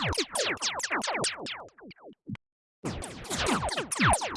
you